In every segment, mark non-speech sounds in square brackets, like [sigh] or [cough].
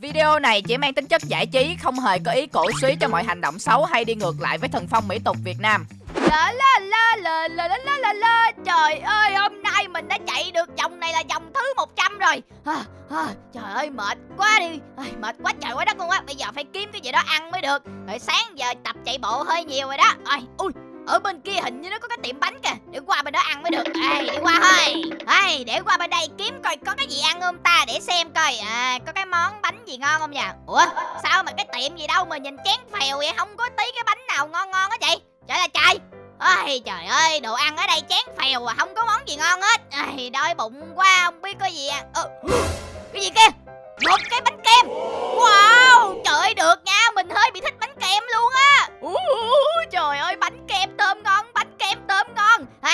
Video này chỉ mang tính chất giải trí, không hề có ý cổ suý cho mọi hành động xấu hay đi ngược lại với thần phong mỹ tục Việt Nam. La la la la la la la la la. Trời ơi hôm nay mình đã chạy được vòng này là vòng thứ 100 rồi. À, à, Trời ơi mệt quá đi. À, Mệt quá trời quá đất luôn á. Bây giờ phải kiếm cái gì đó ăn mới được. Rồi sáng giờ tập chạy bộ hơi nhiều rồi đó. À, Ui ở bên kia hình như nó có cái tiệm bánh kìa. Để qua bên đó ăn mới được. Ê, đi qua thôi. Ê, để qua bên đây kiếm coi có cái gì ăn không ta Để xem coi. À, Có cái món bánh gì ngon không nhỉ. Ủa sao mà cái tiệm gì đâu mà nhìn chén phèo vậy? Không có tí cái bánh nào ngon ngon á chị. Trời là trời. Ôi trời ơi, đồ ăn ở đây chén phèo à, không có món gì ngon hết. Ê Đói bụng quá, không biết có gì ăn. Ờ, Cái gì kia? Một cái bánh kem. Wow,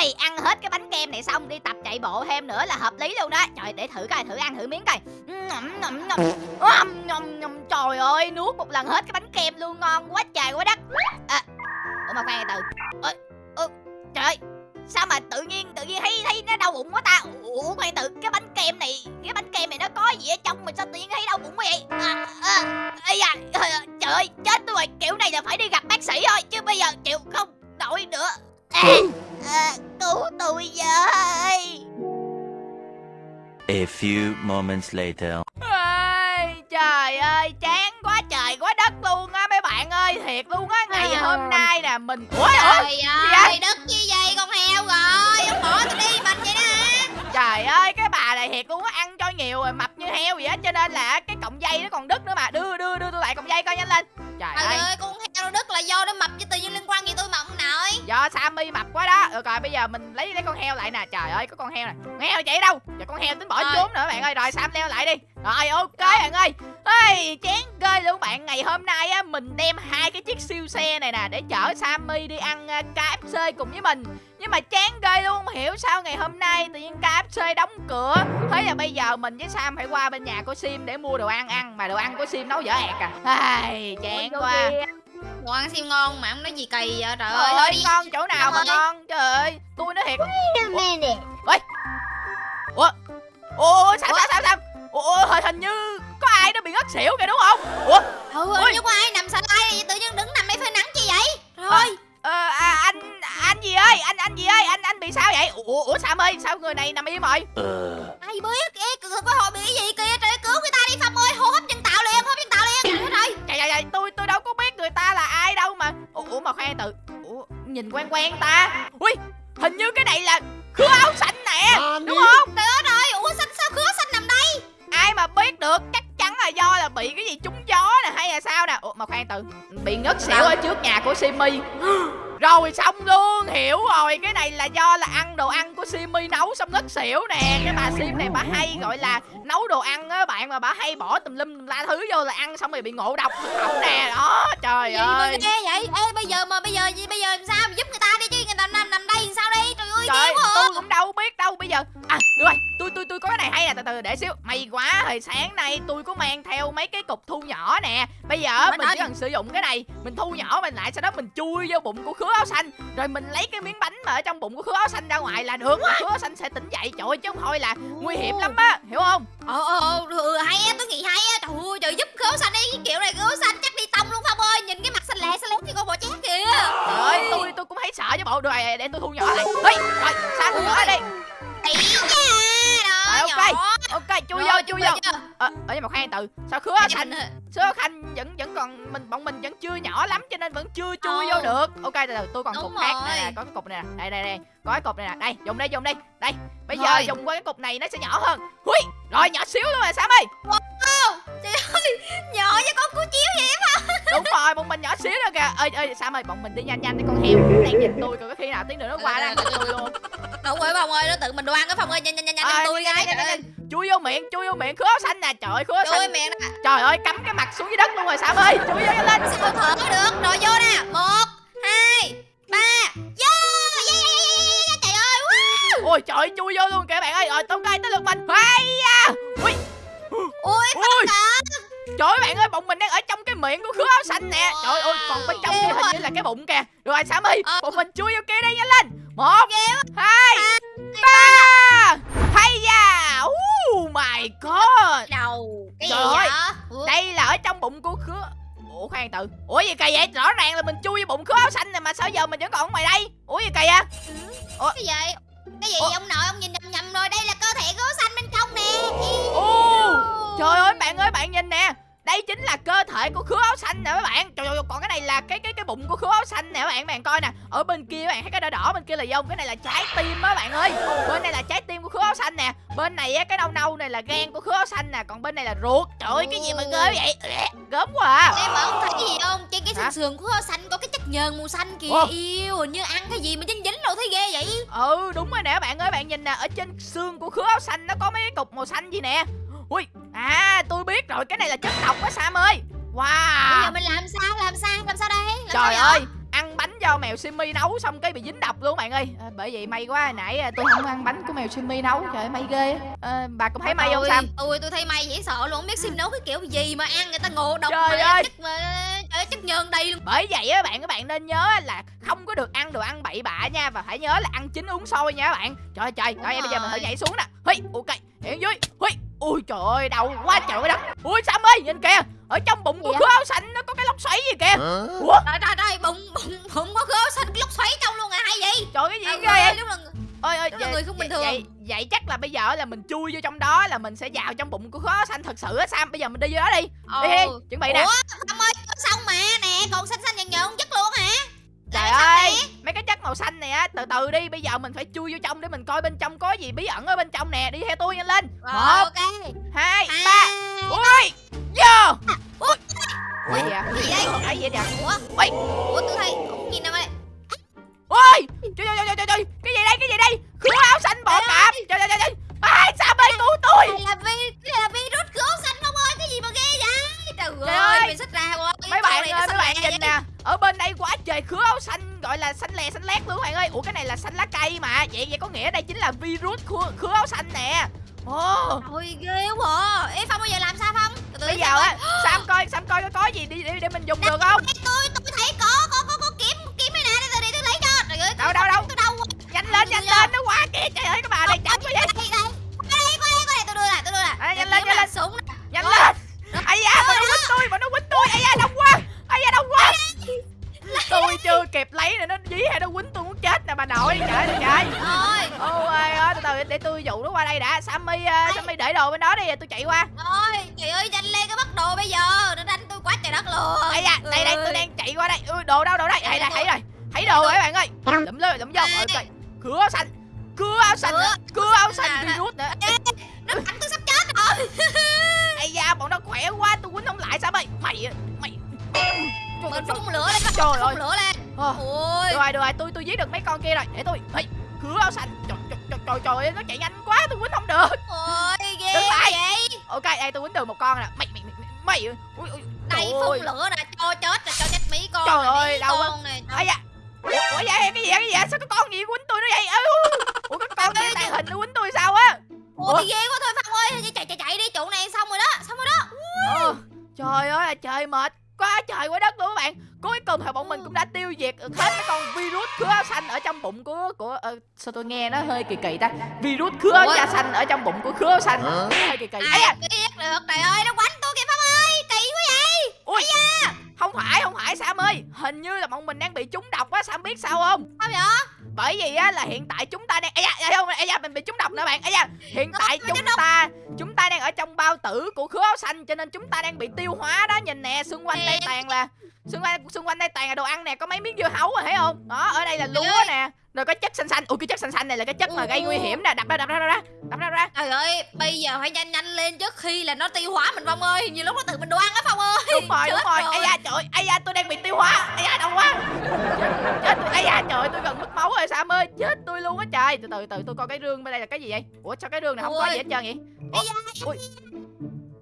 ngon ăn hết cái bánh kem này xong đi tập chạy bộ thêm nữa là hợp lý luôn đó. Trời, để thử coi, thử ăn thử miếng coi. Ngậm ngậm ngậm. Ngậm ngậm ngậm. Trời ơi, nuốt một lần hết cái bánh kem luôn, ngon quá trời quá đất. À, Ủa mà khoan từ. Ôi, ơ, trời ơi sao mà tự nhiên tự nhiên thấy thấy nó đau bụng quá ta? Ủa khoan tự cái bánh kem này cái bánh kem này nó có gì ở trong mà sao tự nhiên thấy đau bụng quá vậy? À, à, à, à, trời ơi chết tôi rồi. Kiểu này là phải đi gặp bác sĩ thôi chứ bây giờ chịu không nổi nữa. À, à, cứu tôi với A few moments later. Ê, trời ơi chán quá trời quá đất luôn á mấy bạn ơi thiệt luôn á ngày À. hôm nay nè mình ủa trời vậy? ơi đất như vậy con heo rồi ông bỏ tôi đi mình vậy đó hả trời ơi cái bà này thiệt luôn á ăn cho nhiều rồi mập như heo vậy á cho nên là cái cọng dây nó còn đứt nữa mà đưa đưa đưa tôi lại cọng dây coi nhanh lên trời Trời ơi. ơi, con heo đứt là do nó mập chứ tự nhiên liên quan gì tôi mập nổi do Sammy mập quá đó. Rồi rồi bây giờ mình lấy lấy con heo lại nè. Trời ơi có con heo này con heo chạy đâu? Giờ con heo tính bỏ Rồi. trốn nữa bạn ơi. Rồi Sam leo lại đi. Rồi ok bạn ơi. Ê chán ghê luôn bạn. Ngày hôm nay á mình đem hai cái chiếc siêu xe này nè để chở Sammy đi ăn uh, KFC cùng với mình. Nhưng mà chán ghê luôn không hiểu sao ngày hôm nay tự nhiên KFC đóng cửa. Thế là bây giờ mình với Sam phải qua bên nhà của Sim để mua đồ ăn ăn mà đồ ăn của Sim nấu dở ẹt à. Ai chán quá Đồ ăn siêu ngon mà ông nói gì kỳ vậy trời ơi thôi đi. ngon chỗ nào mà ngon Trời ơi, tôi nói thiệt. Ủa. Ủa, sao sao sao sao? Ủa, hình, như có ai đó bị ngất xỉu kìa đúng không? Ủa, Ừ, Ôi. nhưng có ai nằm xà lai này tự nhiên đứng nằm đây phơi nắng chi vậy? Rồi. ờ, à, anh anh gì ơi, anh anh gì ơi, anh anh bị sao vậy? Ủa, ủa Sam ơi, sao người này nằm im rồi Uh. ai biết kìa có hội bị cái gì kìa? Trời cứu người ta đi Phong ơi hô hấp nhân Trời trời, tôi tôi đâu có biết người ta là ai đâu mà. Ủa, ủa mà khoan từ. Ủa, nhìn quen quen ta. Ui, hình như cái này là khứa áo xanh nè. Đúng không? Trời ơi ủa xanh sao khứa xanh nằm đây? Ai mà biết được? Chắc là do là bị cái gì trúng gió nè hay là sao nè? Ủa mà khoan từ bị ngất xỉu ở trước nhà của simi. Rồi xong luôn hiểu rồi. Cái này là do là ăn đồ ăn của simi nấu xong ngất xỉu nè. Cái bà sim này bà hay gọi là nấu đồ ăn á bạn mà bà hay bỏ tùm lum tùm la thứ vô là ăn xong rồi bị ngộ độc thực phẩm nè. Đó trời gì mà ơi. ghê vậy? Ê bây giờ mà bây giờ gì bây giờ làm sao giúp người ta đi chứ? Người ta nằm nằm đây làm sao đi? Trời trời à. tôi cũng đâu biết đâu bây giờ. À được rồi tôi tôi tôi có cái này hay nè từ từ để xíu. May quá hồi sáng nay tôi có mang theo mấy cái cục thu nhỏ nè. Bây giờ mình ơi. chỉ cần sử dụng cái này mình thu nhỏ mình lại sau đó mình chui vô bụng của khứa áo xanh. Rồi mình lấy cái miếng bánh mà ở trong bụng của khứa áo xanh ra ngoài là được. Khứa áo xanh sẽ tỉnh dậy trời ơi chứ không thôi là nguy hiểm lắm á hiểu không? Ờ ờ ờ ừ, hay á tôi nghĩ hay á. Trời ơi trời giúp khấu xanh đi cái kiểu này khấu xanh chắc đi nhìn cái mặt xanh lẹ xanh lét như con bò chét kìa trời ơi tôi tôi cũng thấy sợ chứ bộ rồi để tôi thu nhỏ lại Ê, rồi sao thu nhỏ đây tỷ nha Rồi, ok. ok chui vô chui vô ờ ở nhưng mà khoan từ sao khứa xanh Xanh Sữa Khanh vẫn vẫn còn mình bọn mình vẫn chưa nhỏ lắm cho nên vẫn chưa chui Ờ. vô được. Ok từ từ tôi còn Đúng cục khác nè, nè, có cái cục này nè. Đây đây đây, có cái cục này nè. Đây, dùng đây dùng đây. Đây. Bây giờ dùng qua cái cục này nó sẽ nhỏ hơn. Hui, rồi nhỏ xíu luôn rồi Sam ơi. trời ơi nhỏ với con cú chiếu kìa. Ơi ơi Sam ơi, bọn mình đi nhanh nhanh đi con heo đang nhìn [laughs] tôi còn có khi nào tí nữa nó qua nó ăn thịt tôi luôn. đúng rồi phong ơi nó tự mình đồ ăn cái phong ơi nhanh nhanh nhanh nhanh Ờ, tôi ơi Chui vô miệng, chui vô miệng khứa xanh nè. Trời ơi, khứa chui xanh. miệng nè Trời ơi, cắm cái mặt xuống dưới đất luôn rồi Sam ơi. Chui vô lên. sao thở được rồi vô nè một hai ba vô yeah, yeah, yeah, yeah, yeah. trời ơi wow. Ôi trời chui vô luôn kìa bạn ơi. Rồi tao coi tới lượt mình. Hay à. Ui, ui ui. Trời ơi bạn ơi, bọn mình đang ở trong cái miệng của khứa áo xanh nè. Trời ơi, còn bên trong kia hình như là cái bụng kìa. Rồi Sammy, Ờ. bọn mình chui vô kia đi nhanh lên. Một, hai, ba. Hay da. Oh my god. Đầu cái Trời ơi, vậy? Ủa? Đây là ở trong bụng của khứa. Ủa khoan từ. Ủa gì kỳ vậy? Rõ ràng là mình chui vô bụng khứa áo xanh này Mà sao giờ mình vẫn còn ở ngoài đây? Ủa gì kỳ à cái gì cái gì Ủa? ông nội ông nhìn nhầm nhầm rồi. Đây là cơ thể gấu xanh bên trong nè. Ồ Trời ơi bạn ơi bạn nhìn nè đây chính là cơ thể của khứa áo xanh nè các bạn. Trời ơi còn cái này là cái cái cái bụng của khứa áo xanh nè các bạn. Bạn coi nè ở bên kia các bạn thấy cái đỏ đỏ bên kia là dông cái này là trái tim á bạn ơi. Bên này là trái tim của khứa áo xanh nè. Bên này á cái nâu nâu này là gan của khứa áo xanh nè. Còn bên này là ruột. Trời ơi cái gì mà ghê vậy? Gớm quá à. Em mà ông thấy cái gì không? Trên cái sườn sườn của gấu xanh có cái chất nhờn màu xanh kìa. Ủa? yêu hình như ăn cái gì mà dính dính rồi thấy ghê vậy? Ừ đúng rồi nè bạn ơi. Bạn nhìn nè ở trên xương của khứa áo xanh nó có mấy cái cục màu xanh gì nè ui à tôi biết rồi cái này là chất độc á sam ơi. Bây wow giờ mình làm sao làm sao làm sao đây? Làm Trời sao ơi Ăn bánh do mèo Simmy nấu xong cái bị dính độc luôn bạn ơi. À, Bởi vậy may quá hồi nãy à, tôi không ăn bánh của mèo Simmy nấu. Trời ơi may ghê à, Bà cũng thấy may không Sam? Ôi tôi thấy may dễ sợ luôn không biết sim nấu cái kiểu gì mà ăn người ta ngộ độc Trời mà ơi. chất mà trời ơi, chất nhờn đầy luôn. Bởi vậy á bạn các bạn nên nhớ là không có được ăn đồ ăn bậy bạ nha Và phải nhớ là ăn chín uống sôi nha các bạn. Trời ơi trời Rồi bây giờ mình thử nhảy xuống nè. Hi, ok hiện dưới Hi, ui trời ơi đau quá trời ơi đất. Ui Sam ơi nhìn kìa? Ở trong bụng của Gì khứa áo xanh nó có cái lốc xoáy gì kìa. Ủa? Trời trời trời bụng bụng bụng có gấu xanh cái lốc xoáy trong luôn à hay vậy? Trời cái gì Trời ghê vậy? là ôi ôi Đúng là người không bình thường. vậy, vậy chắc là bây giờ là mình chui vô trong đó là mình sẽ vào trong bụng của khó xanh thật sự á sam. Bây giờ mình đi vô đó đi. Đi đi chuẩn bị nè. Ủa Phong ơi xong mà? Nè còn xanh xanh nhờn nhờn chất luôn trời sao ơi nè? mấy cái chất màu xanh này á từ từ đi bây giờ mình phải chui vô trong để mình coi bên trong có gì bí ẩn ở bên trong nè. Đi theo tôi nhanh lên. Một hai À. ba. Ui vô. Ủa? ui. Gì vậy Gì cái gì vậy? Ủa ui. Ủa tôi thấy nhìn nào đây. Ui trời trời trời trời trời. Cái gì đây cái gì đây? Khứa áo xanh bọ cạp. Trời trời trời trời. Ai sam ơi cứu tôi? Đây là vi đây là virus gấu xanh không ơi? Cái gì mà ghê vậy trời, Trời ơi ơi. mình xách ra rồi mấy bạn ơi mấy bạn nhìn nè. Ở bên đây quá trời khứa áo xanh gọi là xanh lè xanh lét luôn bạn ơi. Ủa cái này là xanh lá cây mà. Vậy vậy có nghĩa đây chính là virus khứa, khứa áo xanh nè. Ồ. Ôi ghê quá. À. Ê Phong bây giờ làm sao Phong? Từ từ bây giờ á sam coi sam coi có có gì đi để, để mình dùng được không? tôi tôi thấy có có có có kiếm kiếm này nè. Để tôi đi tôi lấy cho. Trời ơi Đâu, đâu, đâu? tôi đâu nhanh lên nhanh lên nó quá kìa trời ơi các bà này lấy nữa nó dí hay nó quýnh tôi muốn chết nè bà nội trời ơi trời rồi ôi ơi. Từ từ để tôi dụ nó qua đây đã. Sammy uh, sammy để đồ bên đó đi tôi chạy qua. Rồi trời ơi nhanh lên cái bắt đồ bây giờ nó đánh tôi quá trời đất luôn. Ai da đây đây tôi đang chạy qua đây. Ui đồ đâu đồ đây hay là thấy rồi thấy đồ rồi các bạn ơi. Lụm lên lụm vô ok cửa áo xanh cửa áo xanh cửa áo xanh virus nữa. Nó đánh tôi sắp chết rồi. [laughs] Ai da bọn nó khỏe quá tôi quýnh không lại sao mày? Mày mày. Mình phun lửa lên Trời ơi. lửa lên Ờ, ôi. Được rồi được rồi tôi tôi giết được mấy con kia rồi. Để tôi. Ê, cửa áo xanh trời trời trời trời, trời ơi, nó chạy nhanh quá tôi quýnh không được. Ôi ghê Đứng lại. vậy. Ok đây tôi quýnh được một con nè. Mày mày mày mày ui, ui, đây phun lửa nè cho chết rồi cho chết mấy con Trời nè, ơi, đau quá. con này da. Ủa, vậy cái gì vậy, cái gì vậy? sao có con gì quýnh tôi nó vậy? Ê, ủa cái con kia tàn hình nó quýnh tôi sao á? Ủa? ôi ghê quá thôi phong ơi. Chạy chạy chạy đi chỗ này xong rồi đó xong rồi đó. Ờ, trời ơi là trời mệt quá trời quá đất luôn các bạn. Cuối cùng thì bọn mình cũng đã tiêu diệt hết cái con virus khứa áo xanh ở trong bụng của của ờ, sao tôi nghe nó hơi kỳ kỳ ta? Virus khứa áo da xanh ở trong bụng của khứa áo xanh. Nó hơi kỳ kỳ. Ấy ai da biết được? Trời ơi nó quánh tôi kìa phong ơi! Kỳ quá vậy! Ui! Không phải không phải sam ơi. Hình như là bọn mình đang bị trúng độc á sam biết sao không? Sao vậy? Bởi vì á là hiện tại chúng ta đang ấy da không ấy da mình bị trúng độc nè bạn. Ấy da hiện tại chúng trúng độc. ta chúng ta đang ở trong bao tử của khứa áo xanh cho nên chúng ta đang bị tiêu hóa đó. Nhìn nè xung quanh đây toàn là xung quanh xung quanh đây toàn là đồ ăn nè có mấy miếng dưa hấu rồi thấy không? Đó ở đây là lúa nè rồi có chất xanh xanh. Ui cái chất xanh xanh này là cái chất mà gây Ồ. nguy hiểm nè. Đập ra đập ra đập ra đập ra ra. Trời ơi bây giờ phải nhanh nhanh lên trước khi là nó tiêu hóa mình phong ơi. Nhiều lúc nó tự mình đồ ăn á phong ơi. Đúng rồi đúng Chết rồi. rồi. ai da trời ai da tôi đang bị tiêu hóa. Ai da đau quá. Chết tôi ai da trời tôi gần mất máu rồi sam ơi. Chết tôi luôn á trời. Từ từ từ tôi coi cái rương bên đây là cái gì vậy? Ủa sao cái rương này không có gì hết trơn vậy? Ủa? ui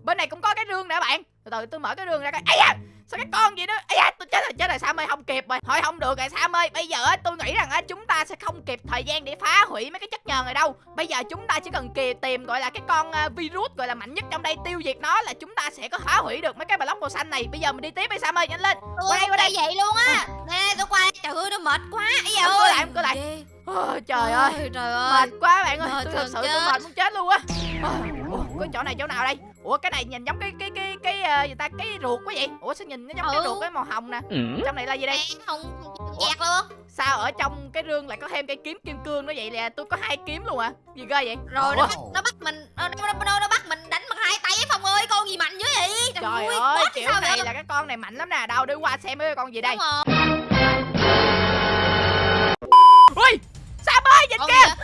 bên này cũng có cái rương nè bạn từ tôi mở cái rương ra coi ai da sao cái con gì đó? Ai da tôi chết rồi chết rồi sam ơi không kịp rồi. Thôi không được rồi sam ơi bây giờ tôi nghĩ rằng chúng ta sẽ không kịp thời gian để phá hủy mấy cái chất nhờn này đâu. Bây giờ chúng ta chỉ cần kì tìm gọi là cái con à, virus gọi là mạnh nhất trong đây tiêu diệt nó là chúng ta sẽ có phá hủy được mấy cái block màu xanh này. Bây giờ mình đi tiếp đi sam ơi nhanh lên. Tôi qua đây, qua đây. vậy luôn á. Nè tôi qua trời ơi nó mệt quá. Ấy Em ơi. lại, coi lại. Ôi, trời ơi. trời ơi. Mệt quá bạn ơi. Mệt tôi thật sự tôi chết. mệt muốn chết luôn á. Ôi, cái chỗ này chỗ nào đây? Ủa cái này nhìn giống cái cái cái cái ờ, gì ta? Cái ruột quá vậy. Ủa sao nhìn nó giống cái Ừ. ruột cái màu hồng nè. Trong này là gì đây? Không chẹt luôn. Sao ở trong cái rương lại có thêm cây kiếm kim cương nó vậy? Nè tôi có hai kiếm luôn à? Gì ghê vậy? Rồi nó bắt nó bắt mình nó, nó, nó, nó bắt mình đánh bằng hai tay phong ơi. Con gì mạnh dữ vậy? Trời ơi, ơi boss kiểu sao này vậy? là cái con này mạnh lắm nè. Đâu để qua xem cái con gì đây. Ui sao ơi nhìn con kìa?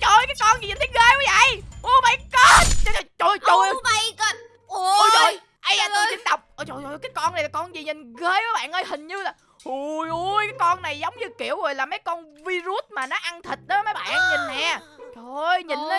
trời ơi, cái con gì nhìn thấy ghê quá vậy? Oh my god. Trời trời trời, trời. Ơi Oh my god. Ôi. Ôi trời ấy à tôi ơi. dính độc ôi trời ơi cái con này là con gì nhìn ghê quá bạn ơi hình như là ui ui cái con này giống như kiểu rồi là mấy con virus mà nó ăn thịt đó mấy bạn nhìn nè. Trời ơi nhìn nó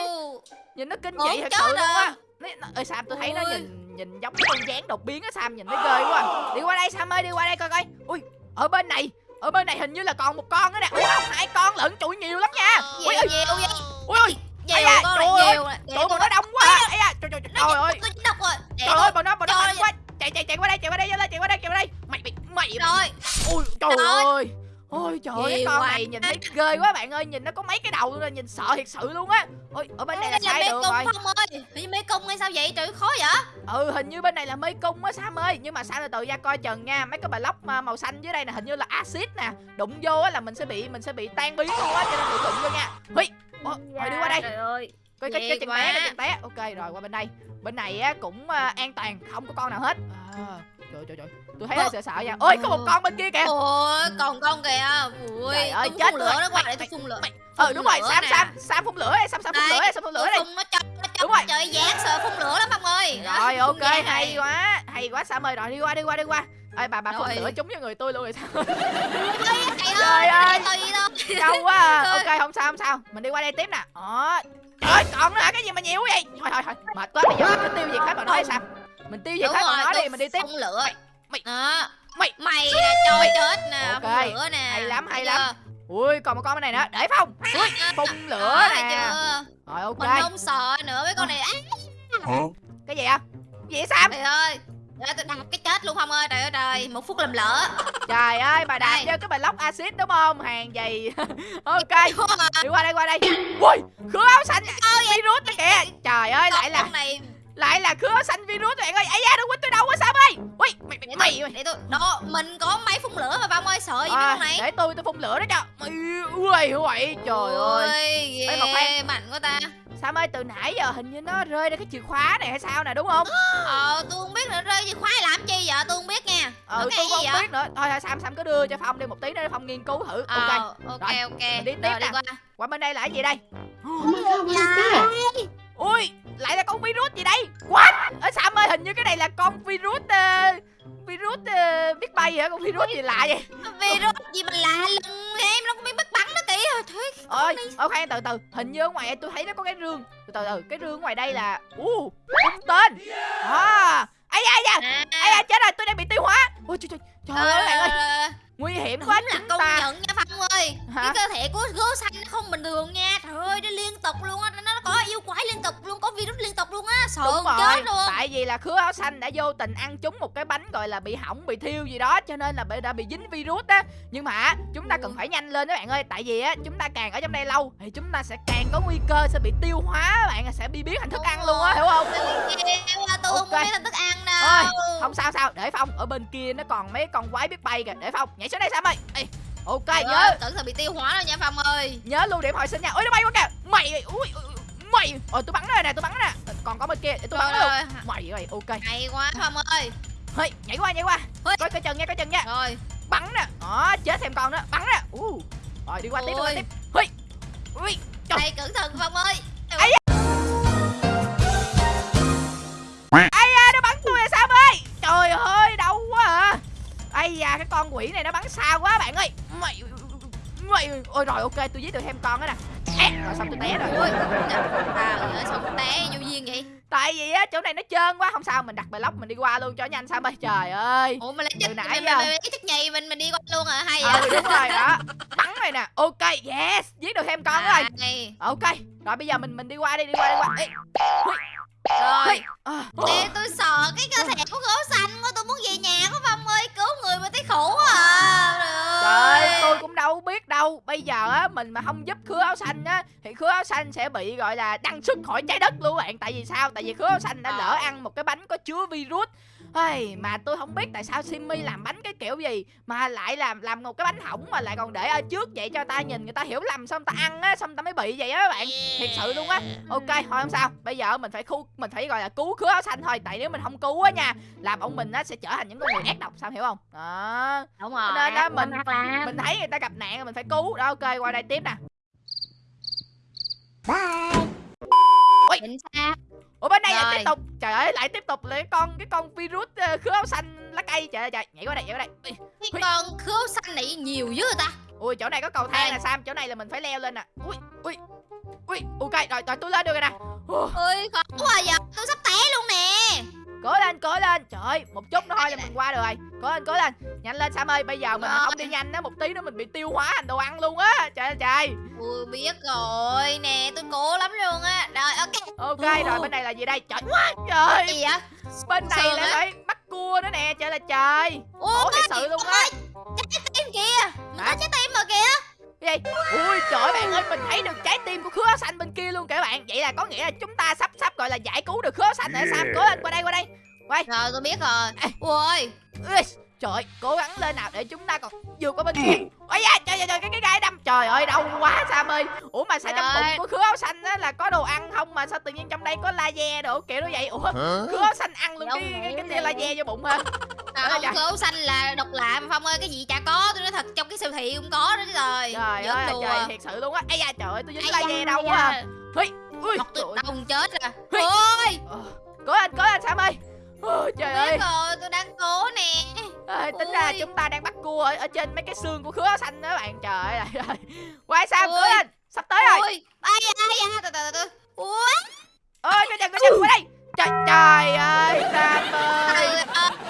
nhìn nó kinh dị thật sự luôn á. à. Ơi Sam tôi thấy nó Ui. nhìn nhìn giống cái con dáng đột biến á Sam nhìn nó ghê quá. À. đi qua đây Sam ơi đi qua đây coi coi. Ui ở bên này ở bên này hình như là còn một con nữa nè. Ủa không hai con lận trụi nhiều lắm nha. Ui nhiều ui vậy ui ui Ây nhiều da, con trời ơi. bọn nó đông quá. À. ấy à trời trời trời ơi. tôi độc rồi trời ơi bọn nó bọn nó mạnh quá chạy chạy chạy qua đây chạy qua đây chạy qua đây chạy qua đây mày mày mày rồi ui trời Trời. ơi. ôi trời ơi con này nhìn thấy ghê quá bạn ơi nhìn nó có mấy cái đầu luôn rồi nhìn sợ thiệt sự luôn á. Ôi ở bên này là Đây là sai mê đường cung rồi. không ơi. Như mê cung hay sao vậy? Trời khó vậy. Ừ hình như bên này là mê cung á sam ơi. Nhưng mà sam từ từ ra coi chừng nha. Mấy cái block mà màu xanh dưới đây là hình như là axit nè. Đụng vô á là mình sẽ bị mình sẽ bị tan biến luôn á cho nên đừng đụng vô nha. Huy rồi đi qua đây. Trời ơi coi cái Ghê cái chân quá. té cái chân té ok rồi qua bên đây. Bên này á cũng à, an toàn không có con nào hết. À, trời trời trời. Tôi thấy hơi sợ sợ nha. Ôi có một con bên kia kìa. Ôi còn con kìa? Ui Trời ơi, chết lửa nó qua để tôi phun lửa. ừ đúng rồi sam sam sam phun lửa sam sam phun lửa sam phun lửa đây phun nó chọc nó Đúng rồi. chọc trời dán sợ phun lửa lắm phong ơi. Rồi ok hay quá hay quá sam ơi. Rồi đi qua đi qua đi qua ơi bà bà phun Rồi. lửa trúng vào người tôi luôn rồi sao? Trời [laughs] Trời ơi. đau quá à. Trời. [laughs] ok không sao không sao. Mình đi qua đây tiếp nè. Đó trời ơi còn nữa hả? Cái gì mà nhiều vậy? Thôi thôi thôi. Mệt quá bây giờ mình cứ tiêu diệt hết bọn nó hay sao? Mình tiêu diệt hết bọn nó đi mình đi tiếp. phun lửa. Mày- mày- đó. Mày- mày nè trời chết nè Ok. phun lửa nè. Hay lắm, hay lắm. ui còn một con bên này nữa. Để phong. Ui phun lửa nè. chưa? rồi ok. Mình không sợ nữa mấy con này. Á cái gì à gì vậy sam trời ơi Tôi đạp cái chết luôn không ơi trời ơi trời. Một phút làm lỡ. Trời ơi bà đạp vô cái block axit đúng không? Hàng gì? [laughs] Ok. Đi qua đây qua đây. Ui khứa áo xanh virus đó kìa. trời ơi lại là lại là khứa xanh virus bạn ơi. Ấy da đừng quýnh tôi đâu quá sam ơi ui mày để mày tôi mày để tôi đó mình có máy phun lửa mà phong ơi. Sợ gì mấy à, này. để tôi tôi phun lửa đó cho. Mày ui ui trời ơi. Ê, mà khoan. mạnh quá ta sam ơi từ nãy giờ hình như nó rơi ra cái chìa khóa này hay sao nè đúng không? Ờ tôi không biết nữa rơi gì khoái làm chi vậy tôi không biết nha. Ừ Nó tôi không vậy? biết nữa. Thôi sam sam cứ đưa cho phong đi một tí nữa để phong nghiên cứu thử. Ok. Ờ ok Rồi, ok. mình đi tiếp Rồi, đi nè. qua. Qua bên đây là cái gì đây? Oh my ui lại là con virus gì đây? What? Ở sam ơi hình như cái này là con virus ờ, virus ờ, biết bay hả? Con virus gì lạ vậy? Virus gì mà lạ lùng em nó thôi ơi khoan từ từ. Hình như ở ngoài tôi thấy nó có cái rương. Từ từ từ. Cái rương ngoài đây là u cung tên. À ai da ai da. À, ai da chết rồi tôi đang bị tiêu hóa. Ôi trời trời trời ơi bạn ơi. Ờ, nguy hiểm đúng quá là chúng công ta. nhận nha phong ơi. Hả? cái cơ thể của gấu xanh nó không bình thường nha. Trời ơi nó liên tục luôn á nó có yêu quái liên tục luôn có virus liên tục luôn á. Rồi chết luôn. tại vì là khứa áo xanh đã vô tình ăn trúng một cái bánh gọi là bị hỏng bị thiêu gì đó cho nên là bị đã bị dính virus á. Nhưng mà chúng ta cần phải nhanh lên các bạn ơi tại vì á chúng ta càng ở trong đây lâu thì chúng ta sẽ càng có nguy cơ sẽ bị tiêu hóa các bạn sẽ bị biến thành thức ăn luôn á hiểu không? tôi không Ok. biết là thức ăn Ôi, đâu không sao sao để phong ở bên kia nó còn mấy con quái biết bay kìa để phong nhảy xuống đây sam ơi. Ê, ok Trời nhớ. ơi, cẩn thận bị tiêu hóa rồi nha phong ơi. Nhớ lưu điểm hồi sinh nha. Ôi nó bay quá kìa. Mày ui, ui, ui, mày ôi tôi bắn rồi nè tôi bắn nè còn có bên kia để tôi bắn Trời ơi, mày ơi ok. Hay quá phong ơi. Hey, nhảy qua nhảy qua. Ôi. coi coi chừng nha coi chừng nha. Rồi. Bắn nè. Đó chết thêm con nữa. Bắn nè. Uh. rồi đi qua tiếp đi qua tiếp. Ui. Ui. Trời. đây cẩn thận phong ơi. Ấy ai da nó bắn tôi là sao ơi trời ơi đau quá à. Ây da cái con quỷ này nó bắn xa quá bạn ơi. Mày mày ôi rồi ok tôi giết được thêm con đó nè. À, rồi xong tôi té rồi. Ui à ơi sao cũng té vô duyên vậy? Tại vì á chỗ này nó trơn quá không sao mình đặt block mình đi qua luôn cho nhanh sao ơi trời ơi. Ủa lấy nãy mình, giờ. mình, mình, cái chất nhầy mình mình đi qua luôn hả hay vậy? ừ đúng rồi đó. Bắn rồi nè. Ok yes giết được thêm con nữa rồi. Ok rồi bây giờ mình mình đi qua đi đi qua đi qua. Ê, rồi. À, Ê, tôi sợ cái cơ thể của gấu xanh của tôi muốn về nhà của phong ơi cứu người mà thấy khổ quá à. Trời ơi tôi cũng đâu biết đâu. Bây giờ á mình mà không giúp khứa áo xanh á thì khứa áo xanh sẽ bị gọi là đăng xuất khỏi trái đất luôn các bạn. Tại vì sao? Tại vì khứa áo xanh đã lỡ ăn một cái bánh có chứa virus Hey, mà tôi không biết tại sao Simmy làm bánh cái kiểu gì mà lại làm làm một cái bánh hỏng mà lại còn để ở trước vậy cho ta nhìn người ta hiểu lầm xong ta ăn á xong ta mới bị vậy á các bạn. Thiệt sự luôn á. Ok thôi không sao. Bây giờ mình phải khu mình phải gọi là cứu khứa áo xanh thôi. Tại nếu mình không cứu á nha làm ông mình á sẽ trở thành những con người ác độc sao hiểu không? Đó. Đúng rồi Nên đó, mình- mình thấy người ta gặp nạn rồi mình phải cứu. Đó ok qua đây tiếp nè. Chính xác ủa bên đây lại Rồi. tiếp tục. Trời ơi lại tiếp tục lại con cái con virus ờ, khứa áo xanh lá cây. Trời ơi trời nhảy qua đây nhảy qua đây. Ui, cái con khứu xanh này nhiều dữ ta? Ui chỗ này có cầu thang nè sam. Chỗ này là mình phải leo lên nè. Ui ui ui. Ok rồi rồi tôi lên được rồi nè. Ơi khó quá giờ. Tôi sắp té luôn nè. Cố lên cố lên. Trời ơi một chút nữa thôi là mình qua được rồi. Cố lên cố lên nhanh lên sam ơi bây giờ mình Rồi. không đi nhanh á một tí nữa mình bị tiêu hóa thành đồ ăn luôn á. Trời ơi trời. Tôi biết rồi nè tôi cố lắm luôn á. Rồi ok. Ok rồi bên này là gì đây? Trời trời. Gì vậy? Bên này là phải bắt cua nữa nè trời là trời. Ủa thật sự luôn á. Trái tim kìa. Có trái tim mà kìa. Cái gì? Ui trời bạn ơi mình thấy được trái tim của khứa xanh bên kia luôn kìa bạn. Vậy là có nghĩa là chúng ta sắp sắp gọi là giải cứu được khứa xanh rồi sam cố lên qua đây qua đây. Quay rồi tôi biết rồi. Ê. ui. Ui, trời ơi, cố gắng lên nào để chúng ta còn vượt qua bên kia. Ôi da trời trời trời cái cái gai đâm. Trời ơi đau quá sam ơi. Ủa mà sao trong bụng của khứa áo xanh á là có đồ ăn không mà sao tự nhiên trong đây có laser đồ kiểu nó vậy? Ủa khứa áo xanh ăn luôn Không cái cái, cái tia laser vô bụng hả? À, Trời ơi. khứu xanh là độc lạ mà phong ơi cái gì chả có tôi nói thật trong cái siêu thị cũng có đó rồi trời. Ơi trời thiệt sự luôn á. Ây da trời ơi tôi dính laser đâu quá à. da. ui ui. Ngọc tôi ơi. đông chết à Ui. ôi. Ờ, cố lên cố lên sam ơi Ôi, trời ơi. rồi tôi đang cố nè. Ê, tính ra Ôi. chúng ta đang bắt cua ở, ở trên mấy cái xương của khứa xanh đó bạn. Trời ơi trời quay Ôi. cố lên sắp tới rồi. Ui. Ai ai từ từ từ ui. Ơi coi chừng coi chừng qua đây. Trời trời ơi sam ơi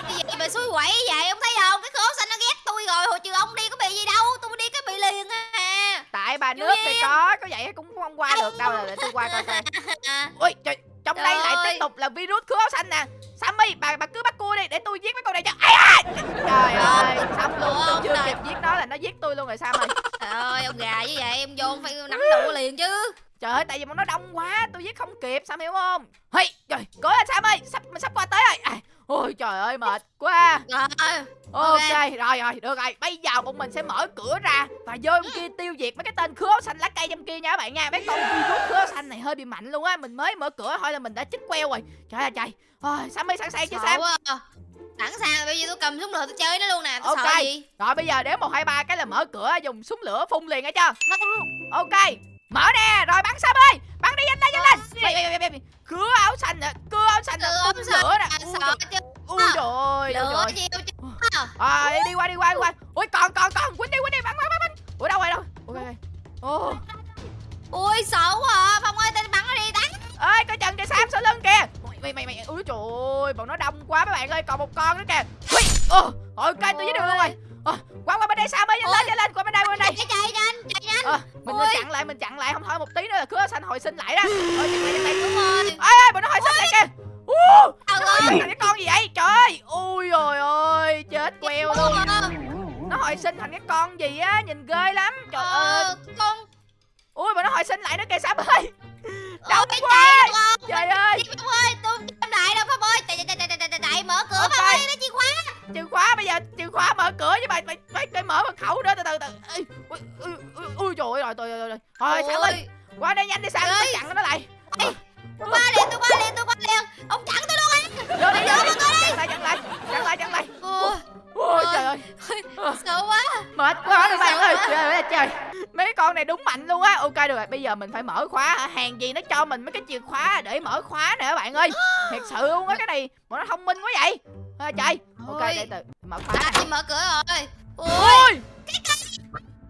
cái gì mà xui quẩy vậy ông thấy không? Cái khố xanh nó ghét tôi rồi hồi trường ông đi có bị gì đâu. Tôi đi cái bị liền à. Tại bà nước thì có có vậy cũng không qua được đâu. Để tôi qua coi coi. [laughs] Ui trời trong đây lại tiếp tục là virus khứa xanh nè sammy bà bà cứ bắt cua đi để tôi giết mấy con này cho ai à trời ơi xong luôn tôi chưa kịp giết nó là nó giết tôi luôn rồi sam ơi [laughs] trời ơi ông gà như vậy em vô ông phải nắm đủ liền chứ Trời ơi, tại vì bọn nó đông quá, tôi giết không kịp, Sam hiểu không? Hey, trời, cố lên Sam ơi, sắp mình sắp qua tới rồi. À, ôi trời ơi mệt quá. Ok, rồi rồi, được rồi. Bây giờ bọn mình sẽ mở cửa ra và vô bên kia tiêu diệt mấy cái tên khứa xanh lá cây trong kia nha các bạn nha. Mấy con virus khứa xanh này hơi bị mạnh luôn á. Mình mới mở cửa thôi là mình đã chích queo rồi. Trời ơi trời. Ôi, Sam ơi sẵn sàng chưa Sam? quá à. sẵn sàng bây giờ tôi cầm súng lửa tôi chơi nó luôn nè tôi Ok. sợ gì Rồi bây giờ đếm một hai ba cái là mở cửa dùng súng lửa phun liền nghe chưa? Ok, mở nè, rồi bắn Sam ơi. Bắn đi nhanh lên nhanh lên. Khứa áo xanh nè, cưa áo xanh Cưa áo phun lửa nè. Ui, sợ trời- chứ Ui ui lửa chứ À, đi qua đi qua đi qua. Ui còn còn còn, quýnh đi quýnh đi bắn bắn bắn. bắn. Ủa đâu rồi đâu? Ok. Ui sợ quá à phong ơi tên bắn nó đi tán ơi coi chừng kìa Sam sau lưng kìa. Mày mày mày, ui trời ơi, bọn nó đông quá mấy bạn ơi, còn một con nữa kìa. Ui, ồ, ok tôi với được luôn rồi. Ờ, qua qua bên đây Sam ơi, nhanh lên nhanh lên, qua bên đây qua bên đây. chạy chạy nhanh chạy nhanh Ờ, mình mình chặn lại, mình chặn lại không thôi một tí nữa là cưa xanh hồi sinh lại đó. Ôi lại chặn lại. đúng rồi Ê bọn nó hồi sinh lại kìa. Uh, nó ơi cái con gì vậy? Trời ơi, ui rồi ơi, chết queo luôn. Ờ, Nó hồi sinh thành cái con gì á, nhìn ghê lắm. Trời ơi. ờ, con Ui mà nó hồi sinh lại nữa kìa Sam ơi ôi Đông chạy không? Trời ơi! Đi Phong ơi tôi không đại đâu Phong ơi. Chạy chạy chạy chạy chạy chạy mở cửa Ok. Phong ơi nó chìa khóa Chìa khóa bây giờ Chìa khóa mở cửa chứ mày Mày mày, mở mật khẩu nữa từ từ từ. Ui, ui, ui, ui, trời ơi rồi rồi rồi rồi Thôi Sam ơi. Qua đây nhanh đi Ơi. Tao chặn nó lại. Tôi qua liền tôi qua liền tôi qua liền. Ông chặn tôi luôn á. Vô đi đi. Chặn lại chặn lại Chặn lại chặn lại Ôi, trời ơi. sợ quá. Mệt quá rồi bạn ơi. Trời ơi trời. Mấy con này đúng mạnh luôn á. Ok được rồi bây giờ mình phải mở khóa? Hàng gì nó cho mình mấy cái chìa khóa để mở khóa nè các bạn ơi. [gasps] Thiệt sự luôn á cái này Bọn nó thông minh quá vậy. À, Trời. Ok để từ mở khóa đi mở cửa rồi. Ôi. Ôi.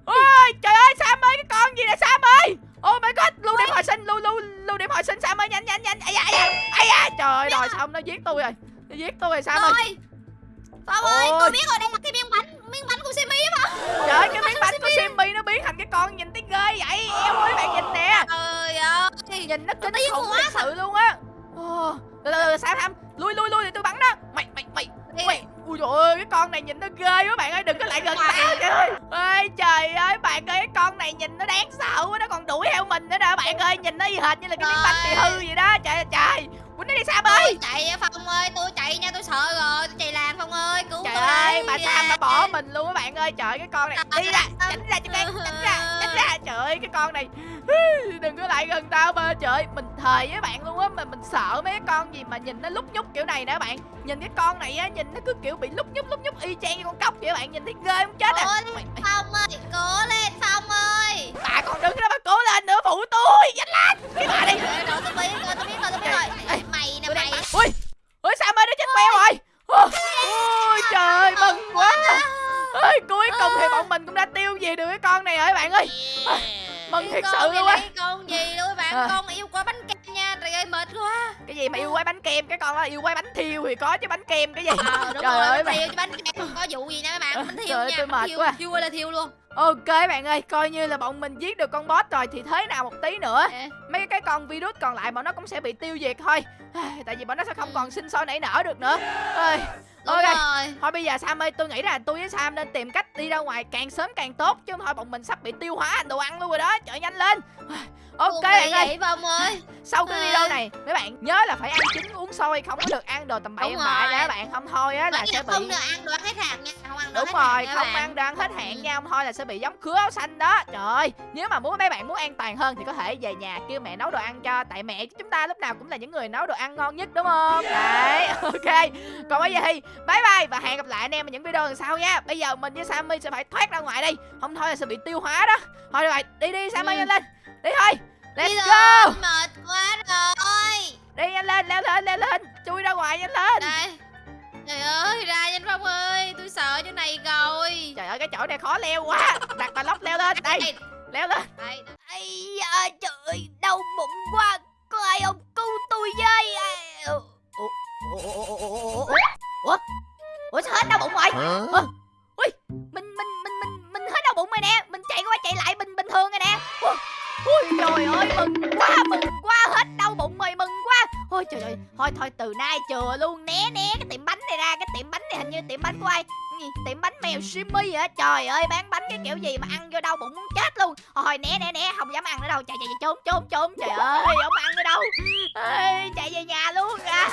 Ôi trời ơi Sam ơi cái con gì nè Sam ơi? Oh my god lưu điểm hồi sinh lưu lưu lưu điểm hồi sinh Sam ơi nhanh nhanh nhanh. Ai da ai da ai da. Trời ơi rồi xong nó giết tôi rồi. Nó giết tôi rồi Sam ơi Ôi. Phong ơi Ôi. tôi biết rồi đây là cái miếng bánh Miếng bánh của Simi Phong trời ơi cái miếng [laughs] bánh của Simmy nó biến thành cái con nhìn thấy ghê vậy. Eo ơi bạn nhìn nè. Trời ơi. Nhìn nó kinh khủng thật sự luôn á. Từ từ Sam Sam. Lui lui lui để tôi bắn nó mày mày mày mày. Ui trời ơi cái con này nhìn nó ghê quá bạn ơi đừng có lại gần tao trời ơi. Trời ơi bạn ơi cái con này nhìn nó đáng sợ quá nó còn đuổi theo mình nữa nè bạn ơi. Nhìn nó y hệt như là cái miếng bánh bị hư vậy đó. Trời ơi trời bà Sam đã bỏ mình luôn á bạn ơi? Trời cái con này đi ra tránh ra cho cái tránh ra tránh ra. Trời ơi cái con này đừng có lại gần tao mà. Trời mình thề với bạn luôn á mà mình sợ mấy cái con gì mà nhìn nó lúc nhúc kiểu này nè bạn. Nhìn cái con này á nhìn nó cứ kiểu bị lúc nhúc lúc nhúc y chang như con cóc vậy bạn. Nhìn thấy ghê không chết à? Mày- mày- Phong ơi, cố lên Phong ơi. bà còn đứng đó mà cố lên nữa phụ tôi nhanh lên. Cái bà đi. Rồi, tôi biết rồi, tôi biết rồi, tôi biết rồi. Mày nè mày. ui ui sao ơi nó chết queo rồi Ôi, ôi trời mừng quá ơi cuối cùng thì bọn mình cũng đã tiêu diệt được cái con này rồi bạn ơi mừng thiệt sự luôn á con gì luôn bạn, À. con yêu quá bánh kem nha, trời ơi mệt quá. cái gì mà yêu quái bánh kem cái con đó yêu quái bánh thiêu thì có chứ bánh kem cái gì đúng Trời rồi, ơi, bánh thiêu chứ bánh kem không có vụ gì nha mấy bạn, bánh Trời thiêu ơi, nha, tôi bánh mệt thiêu, quá. thiêu là thiêu luôn. Ok bạn ơi coi như là bọn mình giết được con boss rồi thì thế nào một tí nữa. Ê, mấy cái con virus còn lại bọn nó cũng sẽ bị tiêu diệt thôi. Tại vì bọn nó sẽ không còn sinh sôi nảy nở được nữa. Ơi, Đúng Ok. rồi. thôi bây giờ Sam ơi tôi nghĩ là tôi với Sam nên tìm cách đi ra ngoài càng sớm càng tốt chứ thôi bọn mình sắp bị tiêu hóa đồ ăn luôn rồi đó. Trời nhanh lên ok bạn ơi. vậy Phong ơi. sau cái video này mấy bạn nhớ là phải ăn chín uống sôi không có được ăn đồ tầm bậy bạ rồi. nha bạn không thôi á là sẽ bị không được ăn đồ ăn hết hàng nha, không ăn đồ đúng rồi không bạn. ăn đồ ăn hết hạn nha không thôi là sẽ bị giống khứa áo xanh đó. Trời ơi nếu mà muốn mấy bạn muốn an toàn hơn thì có thể về nhà kêu mẹ nấu đồ ăn cho tại mẹ chúng ta lúc nào cũng là những người nấu đồ ăn ngon nhất đúng không? Đấy [laughs] ok. Còn bây giờ thì bye bye và hẹn gặp lại anh em ở những video lần sau nha. Bây giờ mình với Sammy sẽ phải thoát ra ngoài đi không thôi là sẽ bị tiêu hóa đó. Thôi rồi đi đi Sammy Ừ. lên. Đi thôi let's Đi go mệt quá rồi. đi nhanh lên leo lên leo lên chui ra ngoài nhanh lên Đây. Trời ơi, ra nhanh Phong ơi, tôi sợ chỗ này rồi. trời ơi cái chỗ này khó leo quá [laughs] đặt bà lóc leo lên đây leo lên đây. Ây da, trời ơi, đau bụng quá. Có ai không cứu tôi với? Ủa, ủa, ủa, ủa, ủa, ủa, ủa, ủa sao hết đau bụng rồi? Ui, mình mình mình mình mình hết đau bụng rồi nè. Mình chạy qua chạy lại bình bình thường rồi nè. Ui, Ui trời ơi, mừng quá, mừng quá, hết đau bụng mày mừng quá. Ôi trời ơi, thôi thôi từ nay chừa luôn, né né cái tiệm bánh này ra, cái tiệm bánh này hình như tiệm bánh của ai? Gì? Tiệm bánh mèo Simmy hả? Trời ơi, bán bánh cái kiểu gì mà ăn vô đau bụng muốn chết luôn. Thôi né né né, không dám ăn nữa đâu. Chạy chạy chạy trốn trốn trốn. Trời ơi, không ăn nữa đâu. Ê, chạy về nhà luôn. À,